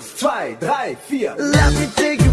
Eins, zwei, drei, vier. Lass die Theke